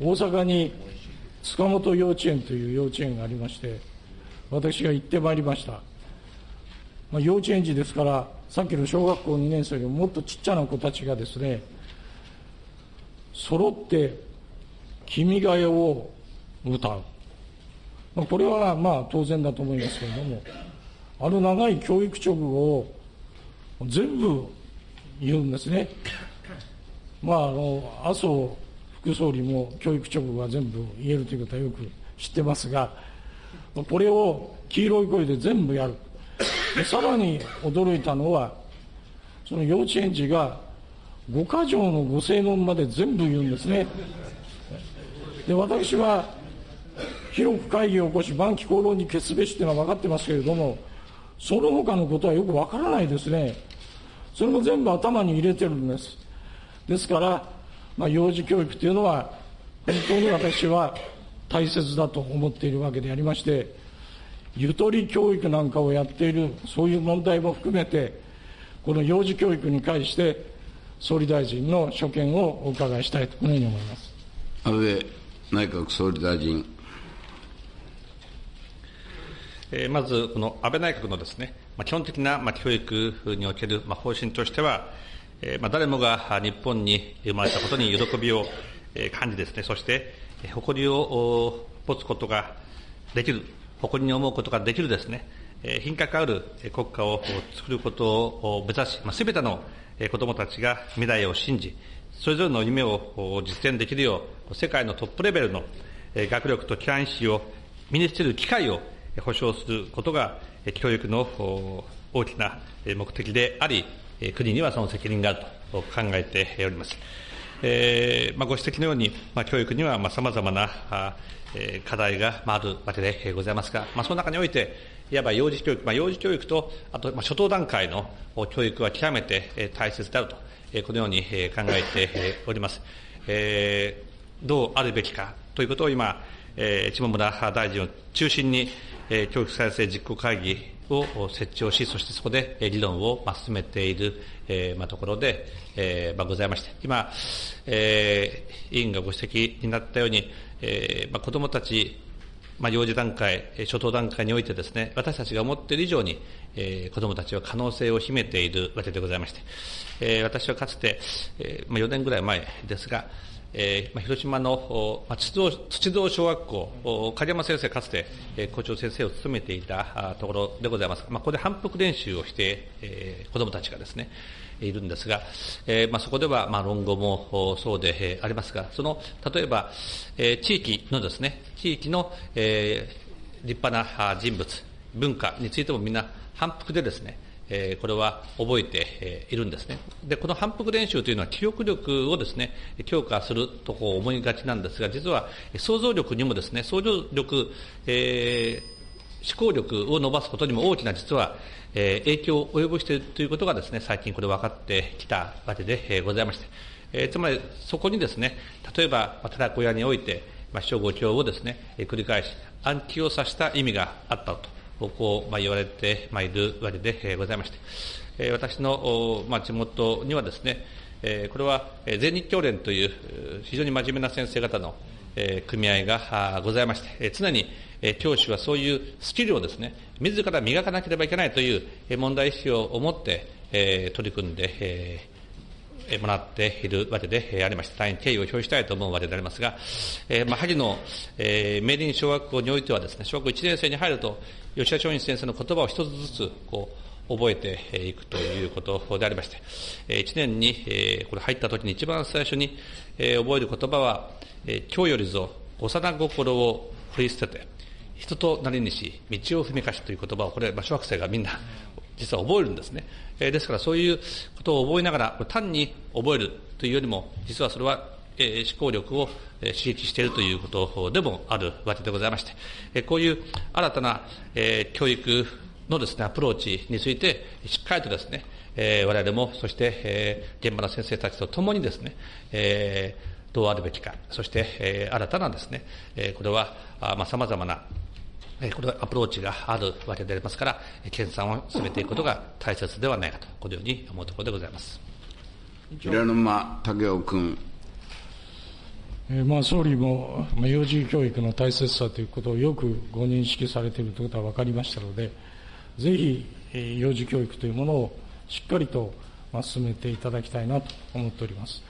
大阪に塚本幼稚園という幼稚園がありまして、私が行ってまいりました。まあ、幼稚園児ですから、さっきの小学校2年生よりももっとちっちゃな子たちがですね、揃って君が代を歌う。まあ、これはまあ当然だと思いますけれども、あの長い教育直後を全部言うんですね。まあ、あの、麻生副総理も教育直後は全部言えるということはよく知ってますが、これを黄色い声で全部やる。でさらに驚いたのは、その幼稚園児が五箇条のご正論まで全部言うんですね。で、私は広く会議を起こし、晩期口論に決すべしというのは分かってますけれども、その他のことはよく分からないですね。それも全部頭に入れてるんです。ですから、まあ、幼児教育というのは、本当に私は大切だと思っているわけでありまして、ゆとり教育なんかをやっている、そういう問題も含めて、この幼児教育に関して、総理大臣の所見をお伺いしたいと、このように思います。安倍内閣総理大臣。まず、この安倍内閣のですね、基本的な教育における方針としては、誰もが日本に生まれたことに喜びを感じですね、そして誇りを持つことができる、誇りに思うことができるですね、品格ある国家を作ることを目指し、すべての子どもたちが未来を信じ、それぞれの夢を実現できるよう、世界のトップレベルの学力と規範意識を身につける機会を保障することが、教育の大きな目的であり、国にはその責任があると考えております。えーまあ、ご指摘のように、まあ、教育にはさまざ、まなあ、えー、課題が、まあ、あるわけでございますが、まあ、その中において、いわば幼児教育、まあ、幼児教育と、あと、まあ、初等段階の教育は極めて大切であると、えー、このように考えております。えー、どうあるべきかということを今、えー、下村大臣を中心に、えー、教育再生実行会議を設置をし、そしてそこで議論を進めている、えーまあ、ところで、えーまあ、ございまして、今、えー、委員がご指摘になったように、えーまあ、子どもたち、まあ、幼児段階、初等段階においてですね、私たちが思っている以上に、えー、子どもたちは可能性を秘めているわけでございまして、えー、私はかつて、えーまあ、4年ぐらい前ですが、えー、広島の、まあ、土道土道小学校、梶山先生、かつて、えー、校長先生を務めていたところでございます。まあ、ここで反復練習をして、えー、子どもたちがですね、いるんですが、えーまあ、そこでは、まあ、論語もそうで、えー、ありますが、その、例えば、えー、地域のですね、地域の、えー、立派な人物、文化についてもみんな反復でですね、え、これは覚えているんですね。で、この反復練習というのは記憶力をですね、強化するとこう思いがちなんですが、実は想像力にもですね、想像力、えー、思考力を伸ばすことにも大きな実は、えー、影響を及ぼしているということがですね、最近これ分かってきたわけで、え、ございまして、えー、つまりそこにですね、例えば、寺子屋において、まあ、師匠五教をですね、繰り返し暗記をさせた意味があったと。こう、まあ、言われてまいるわけでございまして、え私の、まあ、地元にはですね、えこれは全日教連という非常に真面目な先生方の、組合がございまして、常に、教師はそういうスキルをですね、自ら磨かなければいけないという問題意識を持って、取り組んで、えもらっているわけでありまして、大変敬意を表したいと思うわけでありますが、えー、まあ、萩の、えー、明林小学校においてはですね、小学校1年生に入ると、吉田松陰先生の言葉を一つずつ、こう、覚えていくということでありまして、1年に、え、これ入った時に一番最初に、え、覚える言葉は、え、今日よりぞ幼心を振り捨てて、人となりにし、道を踏みかしという言葉を、これ、小学生がみんな実は覚えるんですね。えですからそういうことを覚えながら、単に覚えるというよりも、実はそれは、え思考力を刺激しているということでもあるわけでございまして、えこういう新たな、え教育のですね、アプローチについて、しっかりとですね、え我々も、そして、え現場の先生たちと共にですね、えどうあるべきか、そして、え新たなですね、えこれは、まあ、様々なこれはアプローチがあるわけでありますから、研鑽を進めていくことが大切ではないかと、このように思うところでございます。平沼武雄君。えーまあ、総理も、まあ、幼児教育の大切さということをよくご認識されているということは分かりましたので、ぜひ、えー幼児教育というものをしっかりと、まあ、進めていただきたいなと思っております。